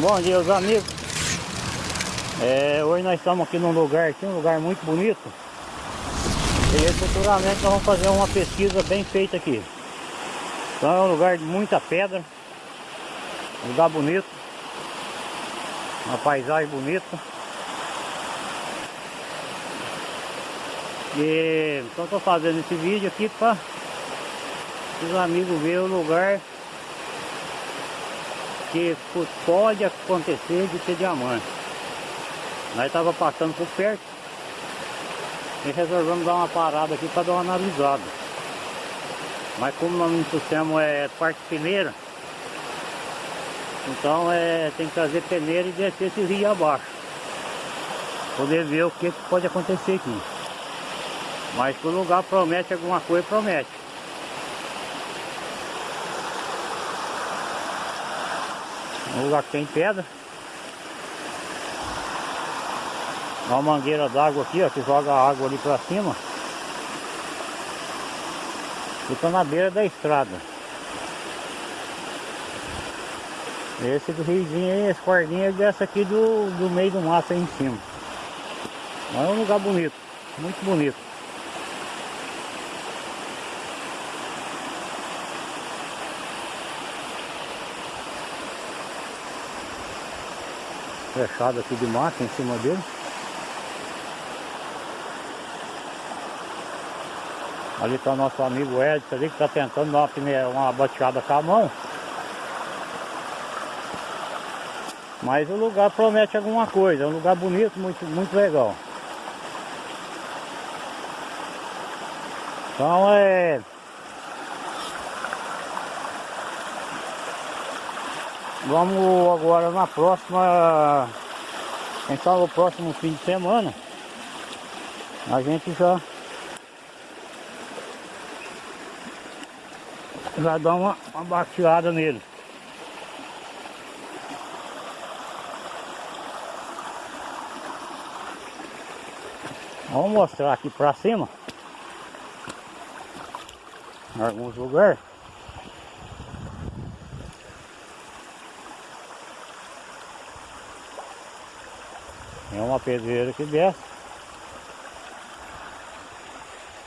Bom dia, os amigos. É, hoje nós estamos aqui num lugar aqui, um lugar muito bonito. E futuramente nós vamos fazer uma pesquisa bem feita aqui. Então é um lugar de muita pedra. Um lugar bonito. Uma paisagem bonita. E então estou fazendo esse vídeo aqui para os amigos verem o lugar que pode acontecer de ter diamante. Nós estava passando por perto e resolvemos dar uma parada aqui para dar uma analisada. Mas como nós não trouxemos é, parte peneira, então é, tem que trazer peneira e descer esse rio abaixo. Poder ver o que, pode acontecer aqui. Mas o lugar promete alguma coisa, promete. Um lugar que tem pedra. Uma mangueira d'água aqui, ó, que joga a água ali pra cima. Fica na beira da estrada. Esse do riozinho aí, esse cordinho dessa aqui do, do meio do mato aí em cima. Mas é um lugar bonito, muito bonito. Fechado aqui de mato em cima dele. Ali está o nosso amigo Edson ali que está tentando dar uma, uma bateada com a mão. Mas o lugar promete alguma coisa, é um lugar bonito, muito, muito legal. Então é... Vamos agora na próxima... Quem sabe o próximo fim de semana a gente já já dá uma, uma bateada nele. Vamos mostrar aqui pra cima em alguns lugares. Pedreira que desce.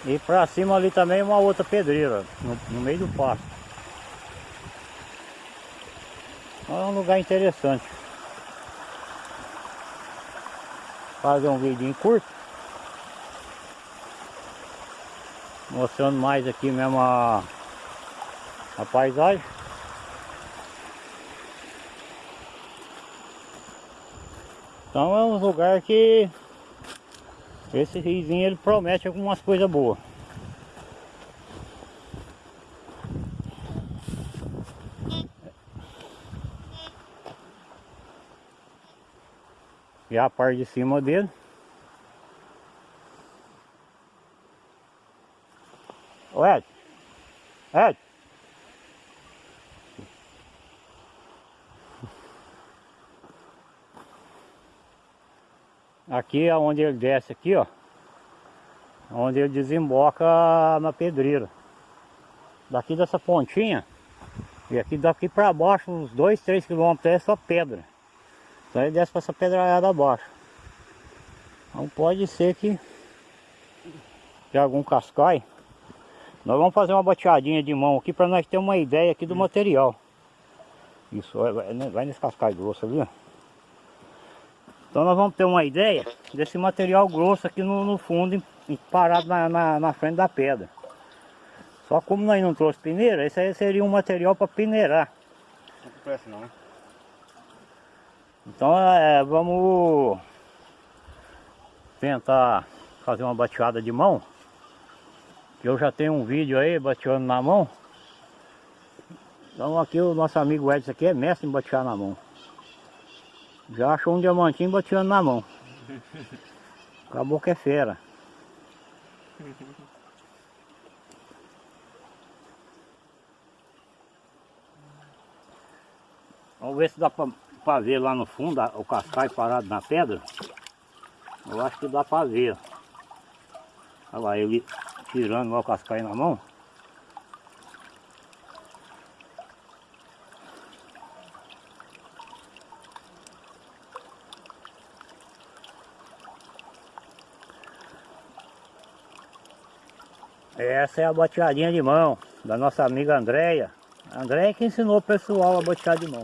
E pra cima ali também uma outra pedreira, no, no meio do pasto. É um lugar interessante. Fazer um vídeo curto. Mostrando mais aqui mesmo a, a paisagem. Então é um lugar que esse riozinho ele promete algumas coisas boas. E a parte de cima dele. Ed. Ed. Aqui é onde ele desce aqui, ó. Onde ele desemboca na pedreira. Daqui dessa pontinha. E aqui daqui para baixo, uns 2, 3 quilômetros é só pedra. Então ele desce para essa pedrada abaixo. Então pode ser que de algum cascai. Nós vamos fazer uma bateadinha de mão aqui para nós ter uma ideia aqui do material. Isso, vai, vai nesse cascai grosso ali, ó. Então nós vamos ter uma ideia desse material grosso aqui no, no fundo, parado na, na, na, frente da pedra. Só como nós não trouxe peneira, esse aí seria um material para peneirar. Não presta não, né? Então é, vamos tentar fazer uma bateada de mão. Eu já tenho um vídeo aí bateando na mão. Então aqui o nosso amigo Edson aqui é mestre em batear na mão. Já achou um diamantinho bateando na mão. Acabou que é fera. Vamos ver se dá para ver lá no fundo o cascai parado na pedra. Eu acho que dá para ver. Olha lá, ele tirando o cascai na mão. Essa é a boteadinha de mão da nossa amiga Andréia. Andréia que ensinou o pessoal a botear de mão.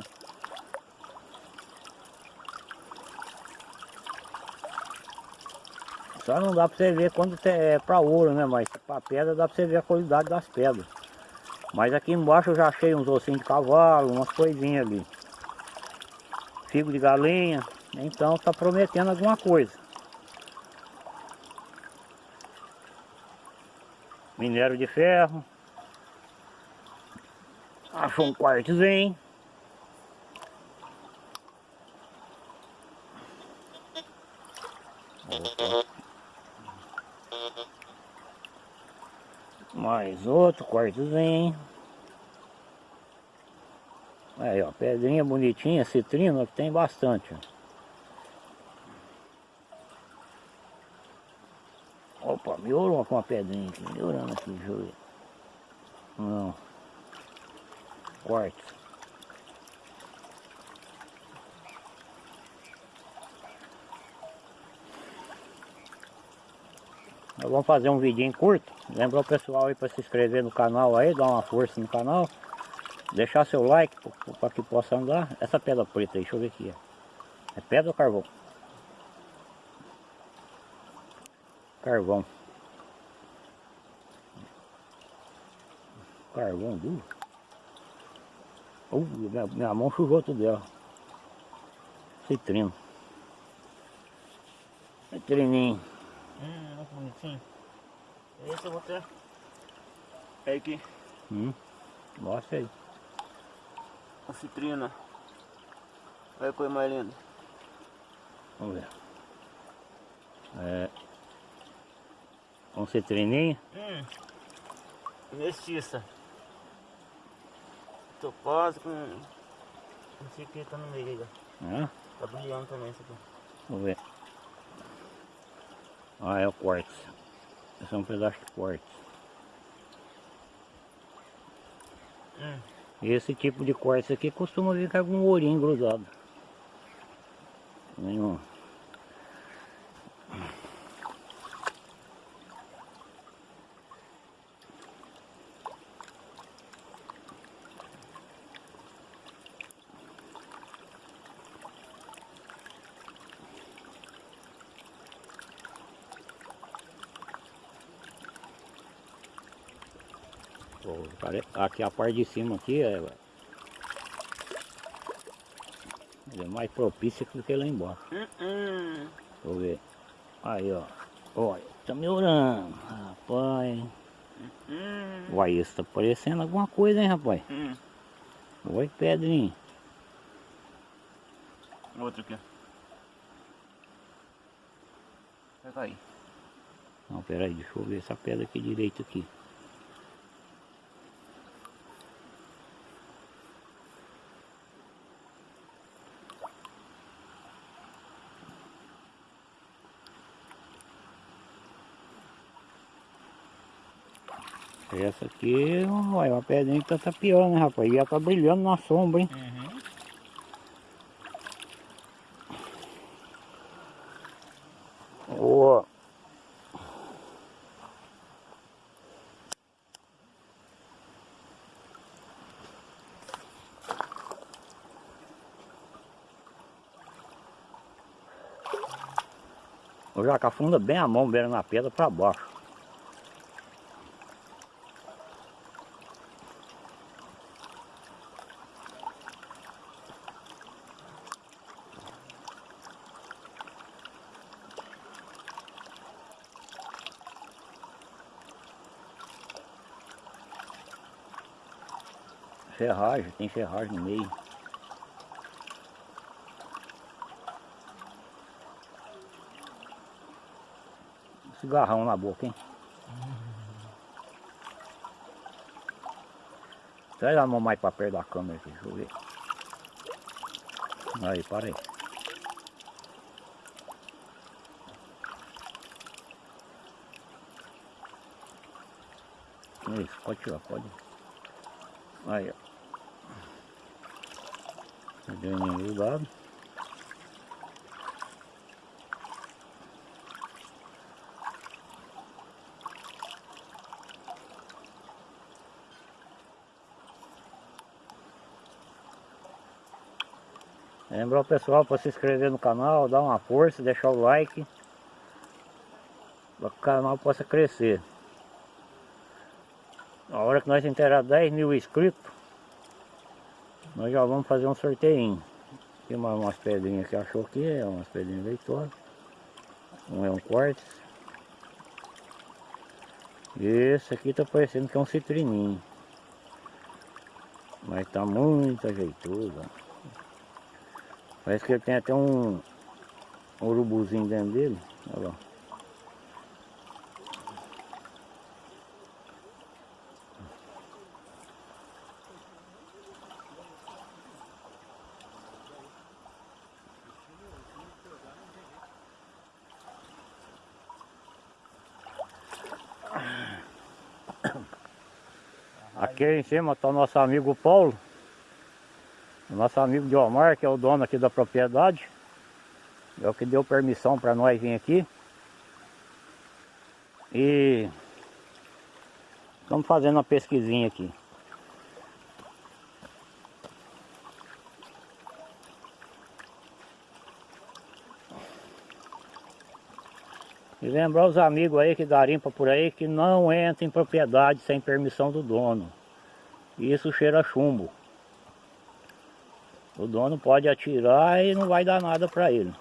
Só não dá pra você ver quando é pra ouro, né? Mas pra pedra dá pra você ver a qualidade das pedras. Mas aqui embaixo eu já achei uns ossinhos de cavalo, umas coisinhas ali. Figo de galinha. Então tá prometendo alguma coisa. Minério de ferro. Achou um quartzinho. Mais outro quartozinho. Aí, ó, pedrinha bonitinha, citrina, que tem bastante. Ó. Melhorou com uma pedrinha aqui, melhorando aqui, deixa eu ver. Não. Quarto. Nós vamos fazer um vidinho curto. Lembra o pessoal aí para se inscrever no canal aí, dar uma força no canal. Deixar seu like para que possa andar. Essa pedra preta aí, deixa eu ver aqui. É pedra ou carvão? Carvão. Carvão duro. Uh, minha, minha mão sujou tudo dela. Citrino. Citrininho. Hum, olha que bonitinho. Esse eu vou ter. É aqui. Hum. Mostra aí. A citrina. Olha a coisa mais linda. Vamos ver. É. Um citrininho. Hum. Mestiça. Topaz com. Esse aqui tá no meio. Né? Tá brilhando também esse aqui. Vamos ver. Ah, é o quartzo. Esse é um pedaço de quartzo. Hum. Esse tipo de quartzo aqui costuma vir com algum ourinho grudado. Nenhum. Pô, Aqui a parte de cima aqui é, é mais propícia do que lá embaixo. Hum, hum. Deixa eu ver. Aí ó. Olha, tá melhorando. Rapaz. Hum. Uai, isso tá parecendo alguma coisa, hein, rapaz? Hum. Oi, Pedrinho. Outro aqui. Pega aí. Não, peraí, deixa eu ver essa pedra aqui direito aqui. Essa aqui, olha, uma pedrinha que tá tapiando, né, rapaz? E ela tá brilhando na sombra, hein? Uhum. Ó. O jaca afunda bem a mão, beira na pedra para baixo. Ferragem, tem ferragem no meio. Cigarrão na boca, hein? Traz a mão mais pra perto da câmera aqui, deixa eu ver. Aí, para aí. Isso, pode tirar, pode. Aí, ó. A graninha do lado. Lembrar o pessoal para se inscrever no canal, dar uma força, deixar o like para que o canal possa crescer. Na hora que nós enterrar 10 mil inscritos, nós já vamos fazer um sorteio. Tem mais umas pedrinhas que achou aqui, é umas pedrinhas leitosas. Um é um quartzo. Esse aqui tá parecendo que é um citrininho. Mas tá muito ajeitoso. Parece que ele tem até um, um urubuzinho dentro dele. Olha lá. Aqui em cima está o nosso amigo Paulo. Nosso amigo Diomar, que é o dono aqui da propriedade. É o que deu permissão para nós vir aqui. E estamos fazendo uma pesquisinha aqui. E lembrar os amigos aí que garimpa por aí que não entra em propriedade sem permissão do dono. Isso cheira chumbo. O dono pode atirar e não vai dar nada para ele.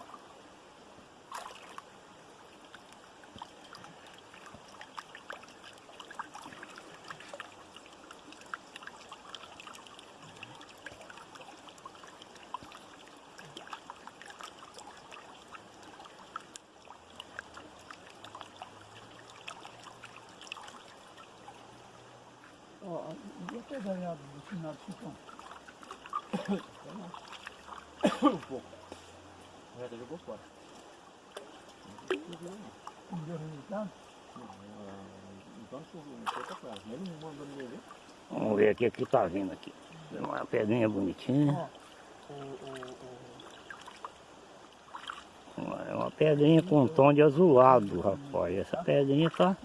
Devia ter ganhado no final do chicão. Um pouco. Jogou fora. Não deu resultado. Vamos ver aqui o que tá vindo aqui. Uma pedrinha bonitinha. É uma pedrinha com um tom de azulado, rapaz. Essa pedrinha tá.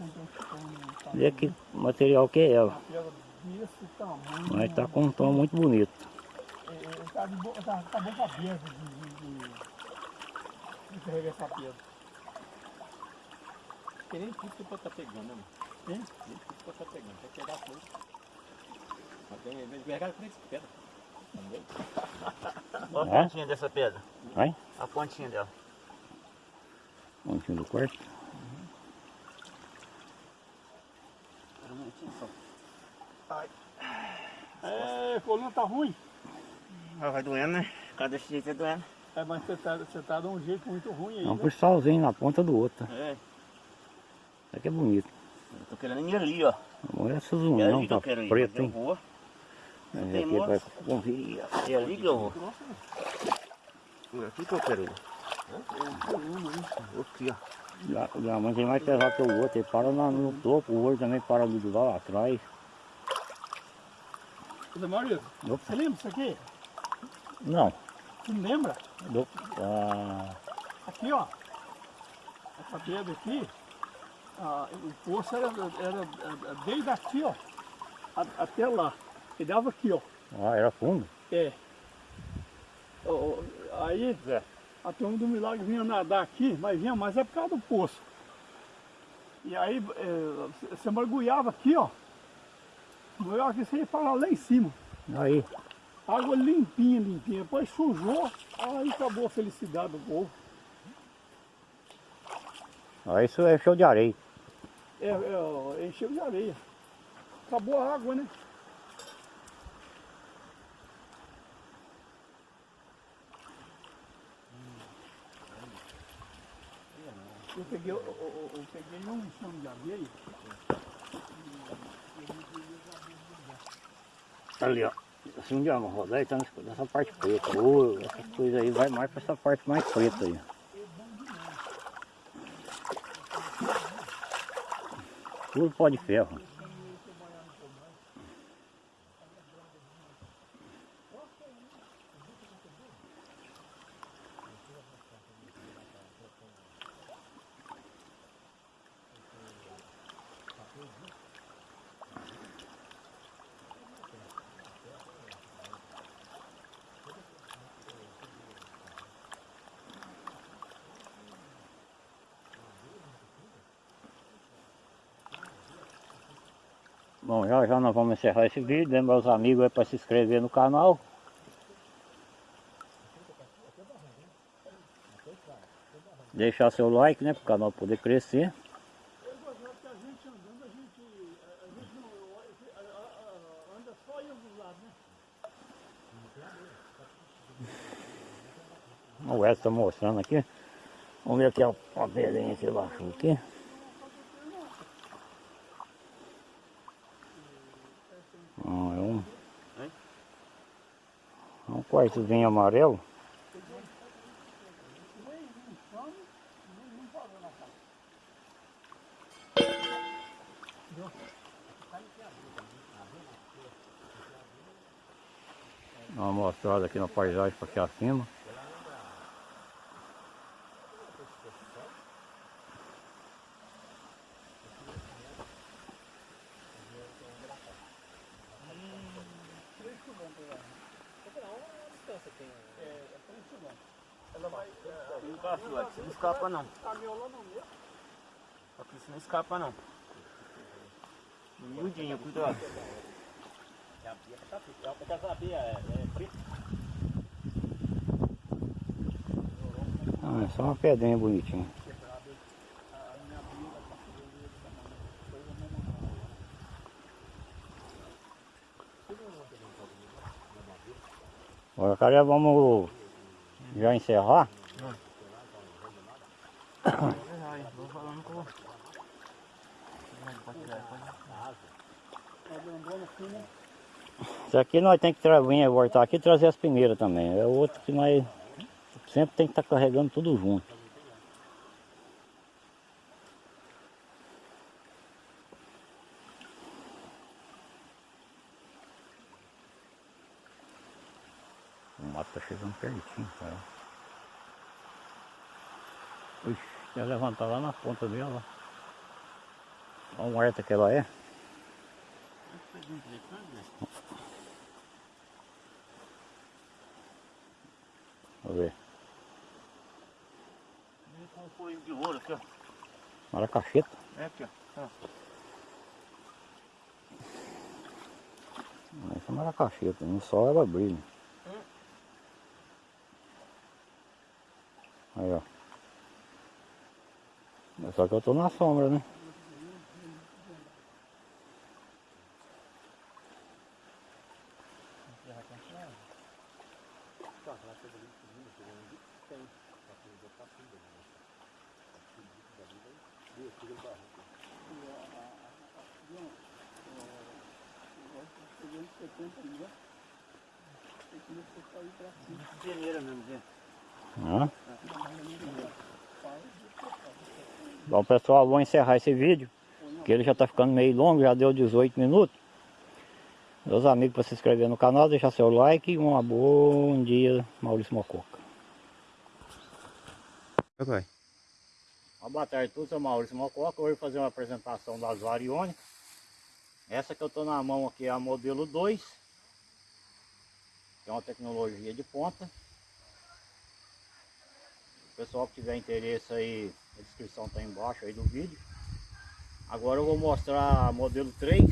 Vê que material que é ela. Uma pedra desse tamanho. Mas tá com um tom muito bonito. É, é, tá, de bo... tá, tá boca aberta de, de, de, de carregar essa pedra. Tem nem tipo pra tá pegando, né? mano? Hein? Nem tipo pra tá pegando. Tem que pegar tudo. Mas tem que pegar com essa pedra. Olha É? a pontinha dessa pedra. Vai? A pontinha dela. Pontinho do quarto. É, coluna tá ruim. Ah, vai doendo, né? Cada desse jeito é doendo. É, mas você tá, você tá de um jeito muito ruim aí. É um né? cristalzinho na ponta do outro. É. Isso aqui é bonito. Eu tô querendo ir ali, ó. Olha essas É união, ali que tá eu quero ir. preto, mas eu hein? vou. É, tem aqui vai conferir. É ali que eu vou. É aqui que eu quero ir. Aqui, ó. O diamante é mais pesado que o outro, ele para na- no topo, o outro também para do lado lá atrás. Maurício, Opa. você lembra disso aqui? Não, Você não lembra? do, ah, Aqui, ó. Essa pedra aqui, ah, o poço era, era, desde aqui, ó, até lá. E dava aqui, ó. ah, era fundo. É. Aí, É. a turma do milagre vinha nadar aqui, mas vinha mais é por causa do poço. E aí, é, você mergulhava aqui, ó. Mergulhava aqui, você ia parar lá em cima. Aí, Água limpinha, limpinha. Depois sujou, aí acabou a felicidade do povo. aí isso é show de areia. É, é, encheu de areia. Acabou a água, né? Eu peguei, eu, eu- eu peguei um chão de areia. Ali, ó. Assim de uma rodar e tá nessa- parte preta. Ô, essas coisas aí vai mais pra essa parte mais preta aí. Tudo pó de ferro. Já já nós vamos encerrar esse vídeo. Lembra os amigos aí para se inscrever no canal. Deixar seu like, né? Para o canal poder crescer. O Edson tá mostrando aqui. Vamos ver aqui a a pedrinha que ele baixou aqui. Ah, é um, quartozinho amarelo. Dá uma mostrada aqui na paisagem para aqui acima. Não tá, filhote, você não escapa não. Aqui você não escapa não. Miudinho, cuidado. Ah, é só uma pedrinha bonitinha. Agora, cara, vamos já encerrar. Vou Isso aqui nós temos que vir voltar aqui e trazer as peneiras também. É outro que nós sempre tem que estar carregando tudo junto. O mato tá chegando pertinho, cara. Quer levantar lá na ponta dela. Olha o horta que ela é. Vamos ver. um folhinho de ouro aqui, ó. Maracacheta. É aqui, ó. Essa é maracacheta, no sol ela brilha. Aí ó. Mas Só que eu tô na sombra, né? Peneira mesmo, gente. Hã? Bom pessoal, vou encerrar esse vídeo. Que ele já está ficando meio longo, já deu 18 minutos. Meus amigos, para se inscrever no canal, deixar seu like e um bom dia, Maurício Mococa. Vai. Uma boa tarde a todos, eu sou Maurício Mococa. Hoje eu vou fazer uma apresentação das variônicas. Essa que eu estou na mão aqui é a modelo 2. Que é uma tecnologia de ponta. O pessoal que tiver interesse aí, a descrição está embaixo aí do vídeo. Agora eu vou mostrar modelo 3.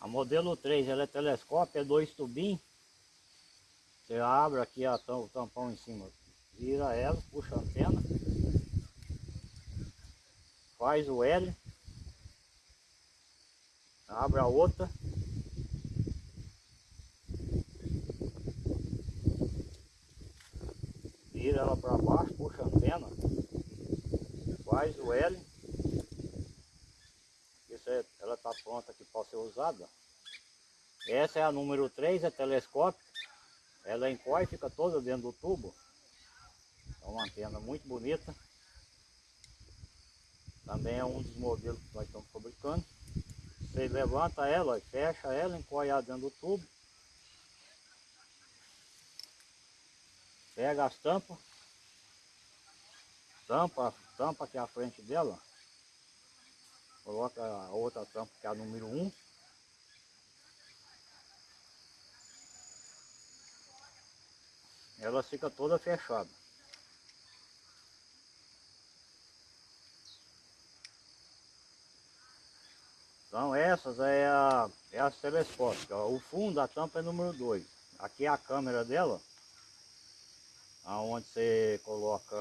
A modelo 3 ela é telescópio, é dois tubinhos. Você abre aqui a o tampão em cima, vira ela, puxa a antena, faz o L, abre a outra. Vira ela para baixo, puxa a antena, faz o L. Isso é, ela está pronta aqui para ser usada. Essa é a número 3, é telescópio. Ela encolhe, fica toda dentro do tubo. É uma antena muito bonita. Também é um dos modelos que nós estamos fabricando. Você levanta ela, fecha ela, encolhe dentro do tubo. Pega as tampas. Tampa, tampa que é a frente dela. Coloca a outra tampa que é a número 1. Um. Ela fica toda fechada. Então essas é, a, é as telescópicas. O fundo da tampa é número 2. Aqui é a câmera dela. Onde você coloca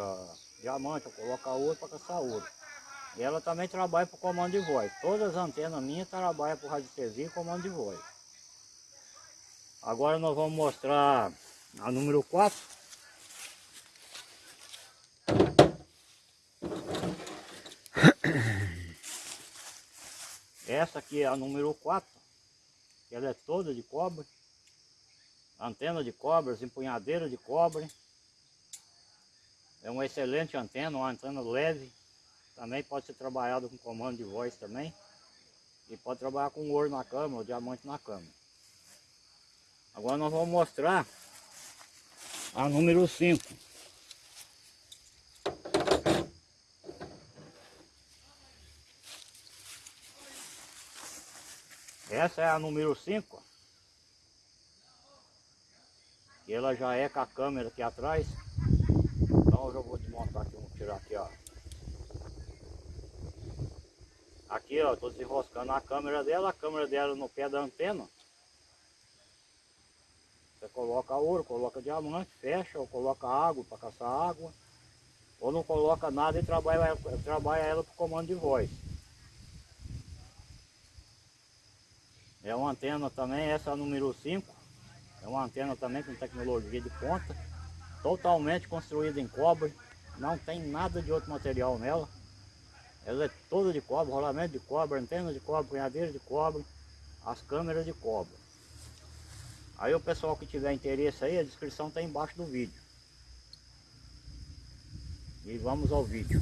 diamante, ou coloca ouro para caçar ouro. E ela também trabalha para comando de voz. Todas as antenas minhas trabalham para radiestesia e comando de voz. Agora nós vamos mostrar a número 4. Essa aqui é a número 4. Ela é toda de cobre. Antena de cobre, empunhadeira de cobre. É uma excelente antena, uma antena leve. Também pode ser trabalhado com comando de voz também. E pode trabalhar com ouro na cama ou diamante na cama. Agora nós vamos mostrar a número 5. Essa é a número 5. E ela já é com a câmera aqui atrás. Então eu já vou desmontar aqui, vou tirar aqui, ó. Aqui, ó, tô desenroscando a câmera dela, a câmera dela no pé da antena. Você coloca ouro, coloca diamante, fecha, ou coloca água para caçar água. Ou não coloca nada e trabalha, trabalha ela por comando de voz. É uma antena também, essa é número 5. É uma antena também com tecnologia de ponta. Totalmente construída em cobre. Não tem nada de outro material nela. Ela é toda de cobre, rolamento de cobre, antena de cobre, punhadeira de cobre, as câmeras de cobre. Aí o pessoal que tiver interesse aí, a descrição está embaixo do vídeo. E vamos ao vídeo.